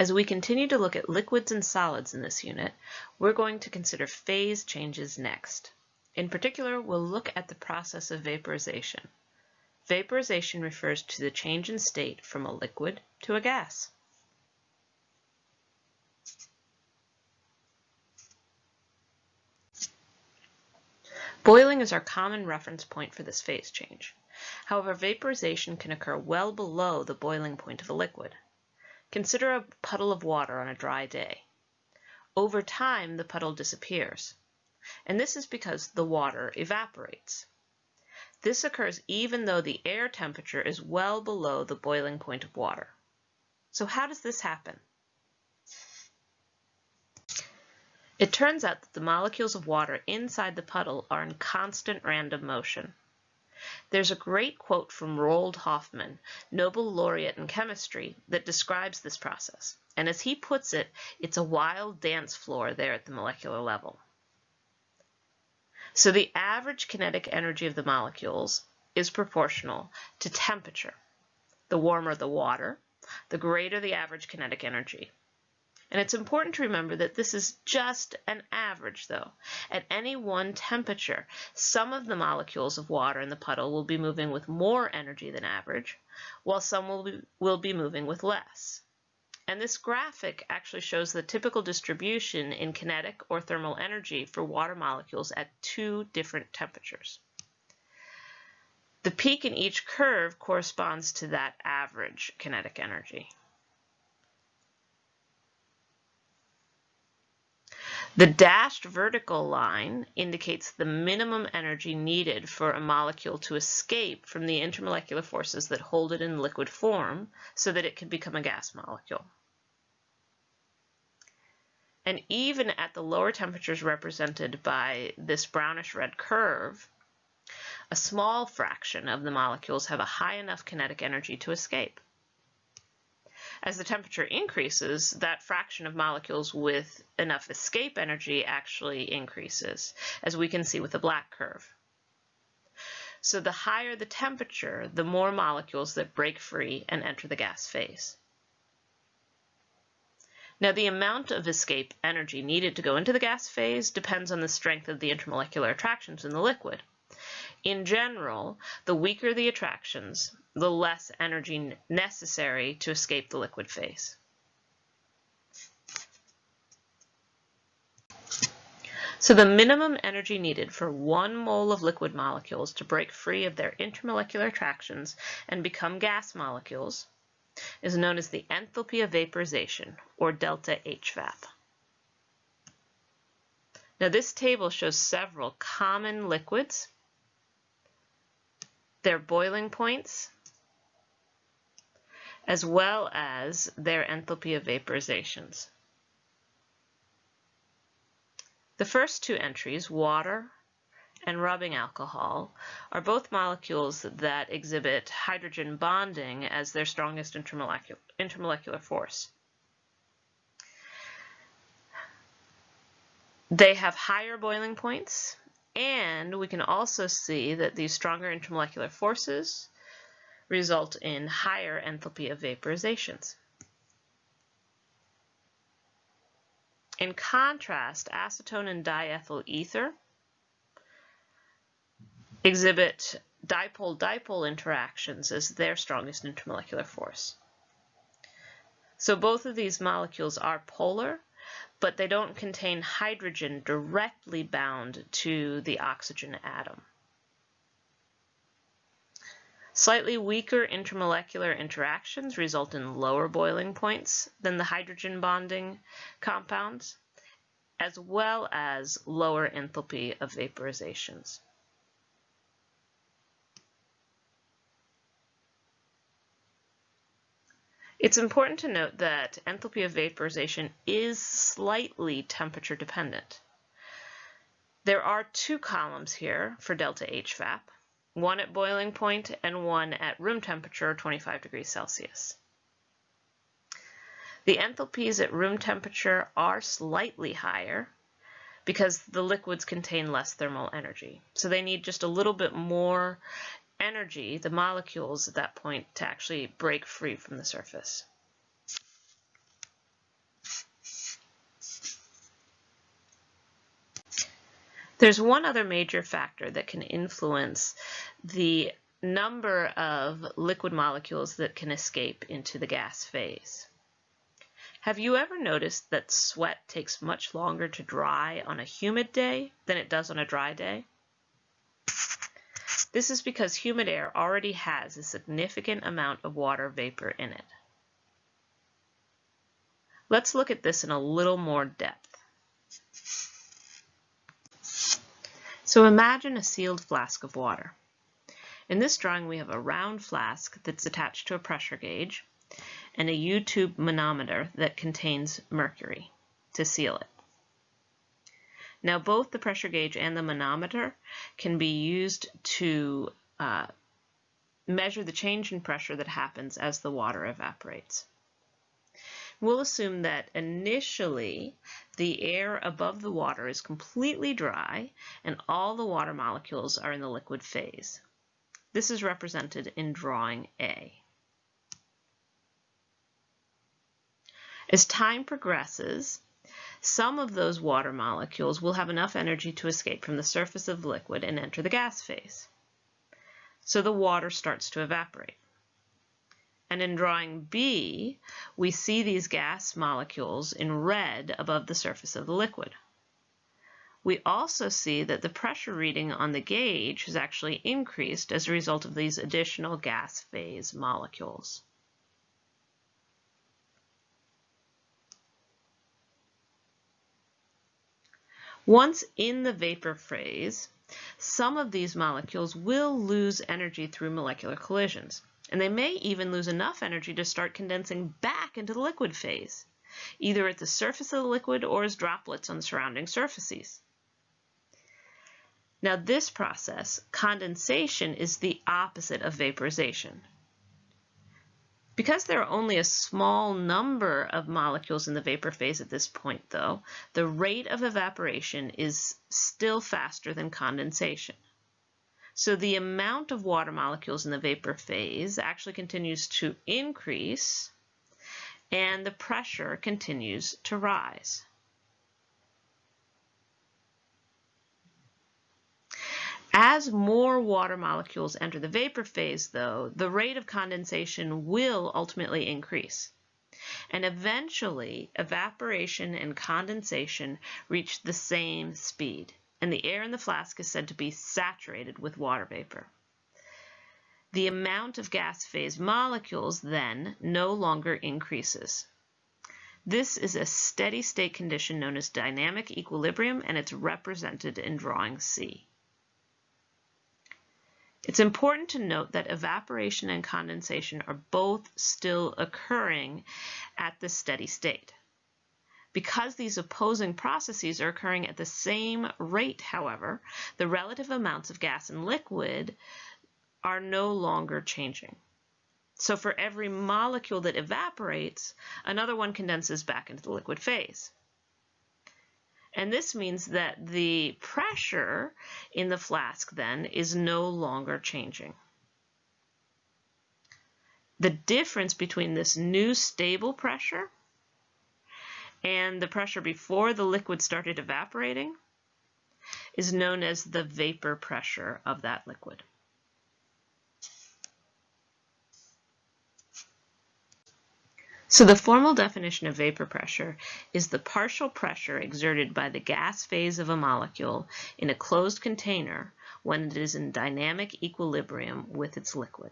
As we continue to look at liquids and solids in this unit, we're going to consider phase changes next. In particular, we'll look at the process of vaporization. Vaporization refers to the change in state from a liquid to a gas. Boiling is our common reference point for this phase change. However, vaporization can occur well below the boiling point of a liquid. Consider a puddle of water on a dry day. Over time, the puddle disappears, and this is because the water evaporates. This occurs even though the air temperature is well below the boiling point of water. So how does this happen? It turns out that the molecules of water inside the puddle are in constant random motion. There's a great quote from Roald Hoffmann, Nobel laureate in chemistry, that describes this process. And as he puts it, it's a wild dance floor there at the molecular level. So the average kinetic energy of the molecules is proportional to temperature. The warmer the water, the greater the average kinetic energy. And it's important to remember that this is just an average though. At any one temperature, some of the molecules of water in the puddle will be moving with more energy than average, while some will be, will be moving with less. And this graphic actually shows the typical distribution in kinetic or thermal energy for water molecules at two different temperatures. The peak in each curve corresponds to that average kinetic energy. The dashed vertical line indicates the minimum energy needed for a molecule to escape from the intermolecular forces that hold it in liquid form so that it can become a gas molecule. And even at the lower temperatures represented by this brownish red curve, a small fraction of the molecules have a high enough kinetic energy to escape. As the temperature increases, that fraction of molecules with enough escape energy actually increases, as we can see with the black curve. So the higher the temperature, the more molecules that break free and enter the gas phase. Now the amount of escape energy needed to go into the gas phase depends on the strength of the intermolecular attractions in the liquid. In general, the weaker the attractions, the less energy necessary to escape the liquid phase. So the minimum energy needed for one mole of liquid molecules to break free of their intermolecular attractions and become gas molecules is known as the enthalpy of vaporization, or delta HVAP. Now this table shows several common liquids their boiling points, as well as their enthalpy of vaporizations. The first two entries, water and rubbing alcohol, are both molecules that exhibit hydrogen bonding as their strongest intermolecular, intermolecular force. They have higher boiling points and we can also see that these stronger intermolecular forces result in higher enthalpy of vaporizations. In contrast, acetone and diethyl ether exhibit dipole-dipole interactions as their strongest intermolecular force. So both of these molecules are polar, but they don't contain hydrogen directly bound to the oxygen atom. Slightly weaker intermolecular interactions result in lower boiling points than the hydrogen bonding compounds, as well as lower enthalpy of vaporizations. It's important to note that enthalpy of vaporization is slightly temperature dependent. There are two columns here for delta HVAP, one at boiling point and one at room temperature 25 degrees Celsius. The enthalpies at room temperature are slightly higher because the liquids contain less thermal energy. So they need just a little bit more energy, the molecules at that point, to actually break free from the surface. There's one other major factor that can influence the number of liquid molecules that can escape into the gas phase. Have you ever noticed that sweat takes much longer to dry on a humid day than it does on a dry day? This is because humid air already has a significant amount of water vapor in it. Let's look at this in a little more depth. So imagine a sealed flask of water. In this drawing we have a round flask that's attached to a pressure gauge and a U-tube manometer that contains mercury to seal it. Now both the pressure gauge and the manometer can be used to uh, measure the change in pressure that happens as the water evaporates. We'll assume that initially the air above the water is completely dry and all the water molecules are in the liquid phase. This is represented in drawing A. As time progresses, some of those water molecules will have enough energy to escape from the surface of the liquid and enter the gas phase. So the water starts to evaporate. And in drawing B, we see these gas molecules in red above the surface of the liquid. We also see that the pressure reading on the gauge has actually increased as a result of these additional gas phase molecules. Once in the vapor phase, some of these molecules will lose energy through molecular collisions and they may even lose enough energy to start condensing back into the liquid phase, either at the surface of the liquid or as droplets on surrounding surfaces. Now this process, condensation, is the opposite of vaporization. Because there are only a small number of molecules in the vapor phase at this point, though, the rate of evaporation is still faster than condensation. So the amount of water molecules in the vapor phase actually continues to increase and the pressure continues to rise. As more water molecules enter the vapor phase, though, the rate of condensation will ultimately increase. And eventually, evaporation and condensation reach the same speed and the air in the flask is said to be saturated with water vapor. The amount of gas phase molecules then no longer increases. This is a steady state condition known as dynamic equilibrium and it's represented in drawing C. It's important to note that evaporation and condensation are both still occurring at the steady state. Because these opposing processes are occurring at the same rate, however, the relative amounts of gas and liquid are no longer changing. So for every molecule that evaporates, another one condenses back into the liquid phase. And this means that the pressure in the flask then is no longer changing. The difference between this new stable pressure and the pressure before the liquid started evaporating is known as the vapor pressure of that liquid. So the formal definition of vapor pressure is the partial pressure exerted by the gas phase of a molecule in a closed container when it is in dynamic equilibrium with its liquid.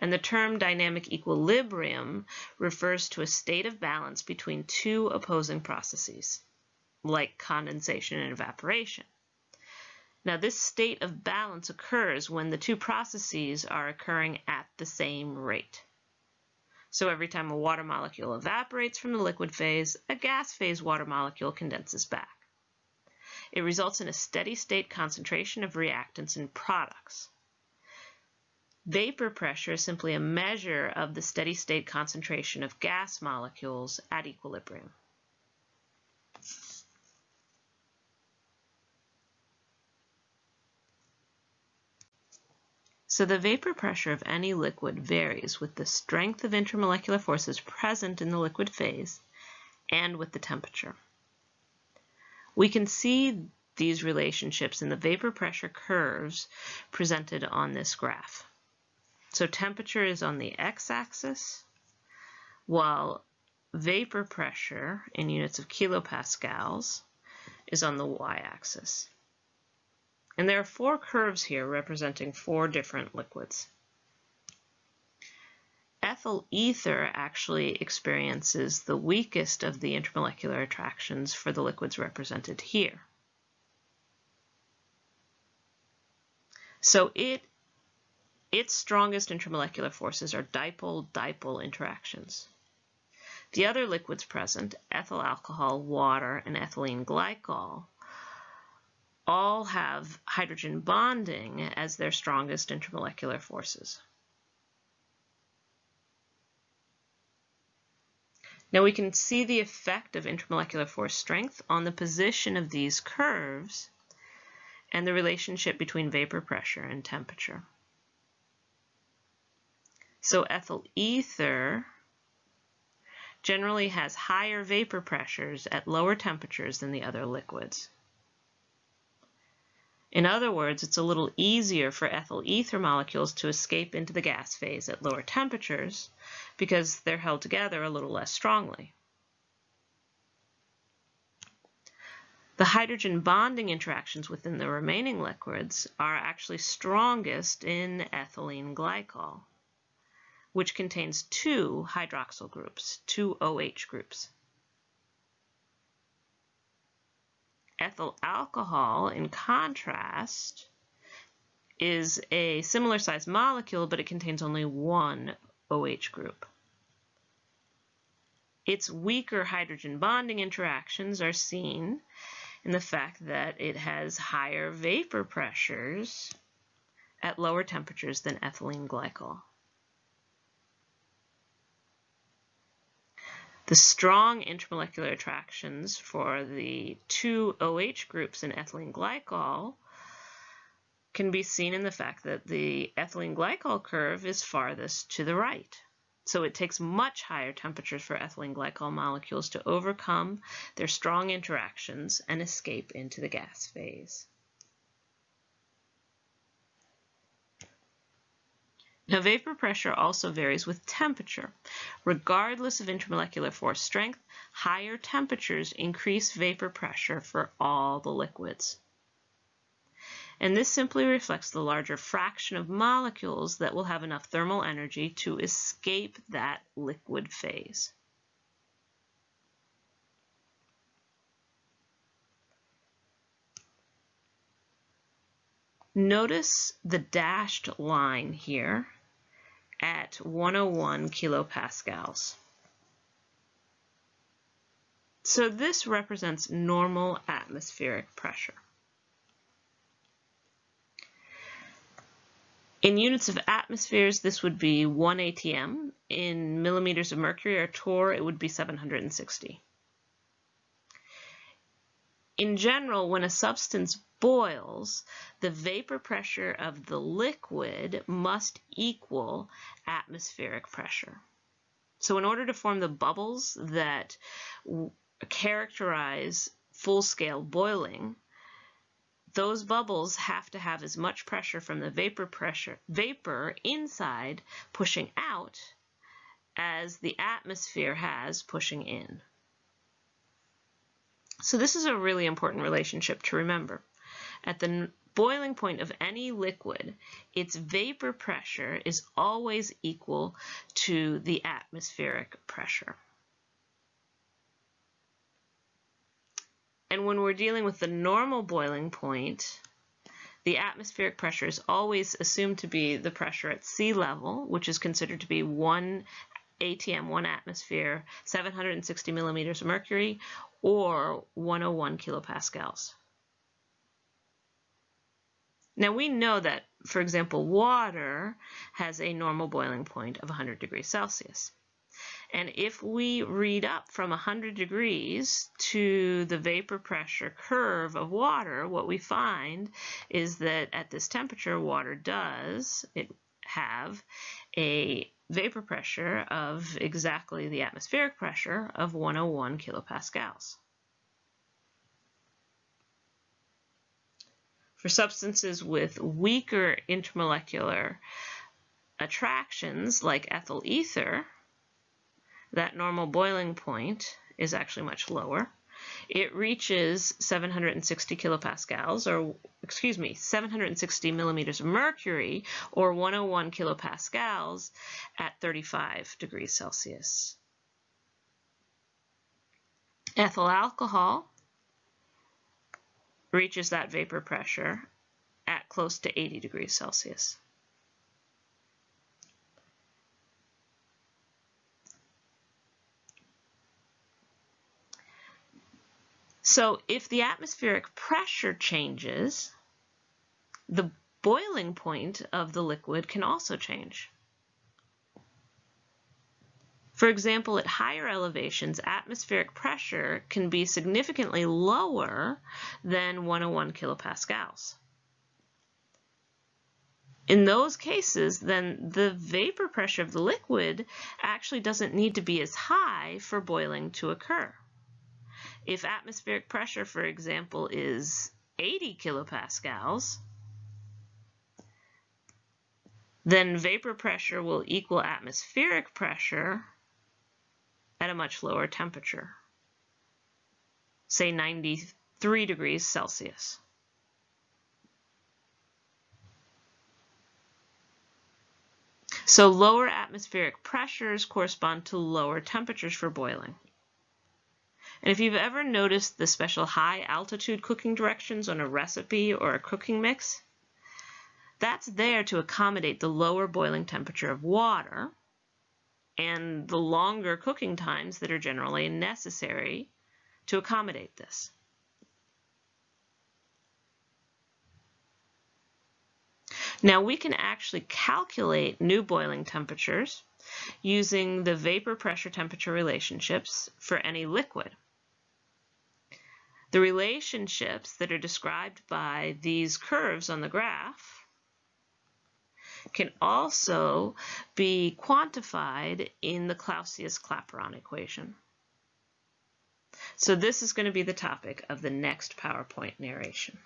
And the term dynamic equilibrium refers to a state of balance between two opposing processes, like condensation and evaporation. Now this state of balance occurs when the two processes are occurring at the same rate. So every time a water molecule evaporates from the liquid phase, a gas phase water molecule condenses back. It results in a steady state concentration of reactants and products. Vapor pressure is simply a measure of the steady state concentration of gas molecules at equilibrium. So the vapor pressure of any liquid varies with the strength of intermolecular forces present in the liquid phase and with the temperature. We can see these relationships in the vapor pressure curves presented on this graph. So temperature is on the x-axis, while vapor pressure in units of kilopascals is on the y-axis. And there are four curves here representing four different liquids. Ethyl ether actually experiences the weakest of the intermolecular attractions for the liquids represented here. So it its strongest intermolecular forces are dipole-dipole interactions. The other liquids present, ethyl alcohol, water, and ethylene glycol, all have hydrogen bonding as their strongest intermolecular forces. Now we can see the effect of intermolecular force strength on the position of these curves and the relationship between vapor pressure and temperature. So ethyl ether generally has higher vapor pressures at lower temperatures than the other liquids. In other words, it's a little easier for ethyl ether molecules to escape into the gas phase at lower temperatures because they're held together a little less strongly. The hydrogen bonding interactions within the remaining liquids are actually strongest in ethylene glycol, which contains two hydroxyl groups, two OH groups. Ethyl alcohol, in contrast, is a similar sized molecule, but it contains only one OH group. Its weaker hydrogen bonding interactions are seen in the fact that it has higher vapor pressures at lower temperatures than ethylene glycol. The strong intermolecular attractions for the two OH groups in ethylene glycol can be seen in the fact that the ethylene glycol curve is farthest to the right. So it takes much higher temperatures for ethylene glycol molecules to overcome their strong interactions and escape into the gas phase. Now, vapor pressure also varies with temperature. Regardless of intermolecular force strength, higher temperatures increase vapor pressure for all the liquids and this simply reflects the larger fraction of molecules that will have enough thermal energy to escape that liquid phase. Notice the dashed line here at 101 kilopascals. So this represents normal atmospheric pressure. In units of atmospheres, this would be 1 atm. In millimeters of mercury or torr, it would be 760. In general, when a substance boils, the vapor pressure of the liquid must equal atmospheric pressure. So in order to form the bubbles that characterize full-scale boiling, those bubbles have to have as much pressure from the vapor pressure vapor inside pushing out as the atmosphere has pushing in. So this is a really important relationship to remember. At the boiling point of any liquid, its vapor pressure is always equal to the atmospheric pressure. And when we're dealing with the normal boiling point, the atmospheric pressure is always assumed to be the pressure at sea level, which is considered to be 1 ATM, 1 atmosphere, 760 millimeters of mercury, or 101 kilopascals. Now we know that, for example, water has a normal boiling point of 100 degrees Celsius. And if we read up from 100 degrees to the vapor pressure curve of water, what we find is that at this temperature, water does it have a vapor pressure of exactly the atmospheric pressure of 101 kilopascals. For substances with weaker intermolecular attractions like ethyl ether, that normal boiling point is actually much lower. It reaches 760 kilopascals, or excuse me, 760 millimeters of mercury, or 101 kilopascals at 35 degrees Celsius. Ethyl alcohol reaches that vapor pressure at close to 80 degrees Celsius. So if the atmospheric pressure changes, the boiling point of the liquid can also change. For example, at higher elevations, atmospheric pressure can be significantly lower than 101 kilopascals. In those cases, then the vapor pressure of the liquid actually doesn't need to be as high for boiling to occur. If atmospheric pressure, for example, is 80 kilopascals, then vapor pressure will equal atmospheric pressure at a much lower temperature, say 93 degrees Celsius. So lower atmospheric pressures correspond to lower temperatures for boiling. And if you've ever noticed the special high altitude cooking directions on a recipe or a cooking mix, that's there to accommodate the lower boiling temperature of water and the longer cooking times that are generally necessary to accommodate this. Now we can actually calculate new boiling temperatures using the vapor pressure temperature relationships for any liquid. The relationships that are described by these curves on the graph can also be quantified in the Clausius-Clapeyron equation. So this is going to be the topic of the next PowerPoint narration.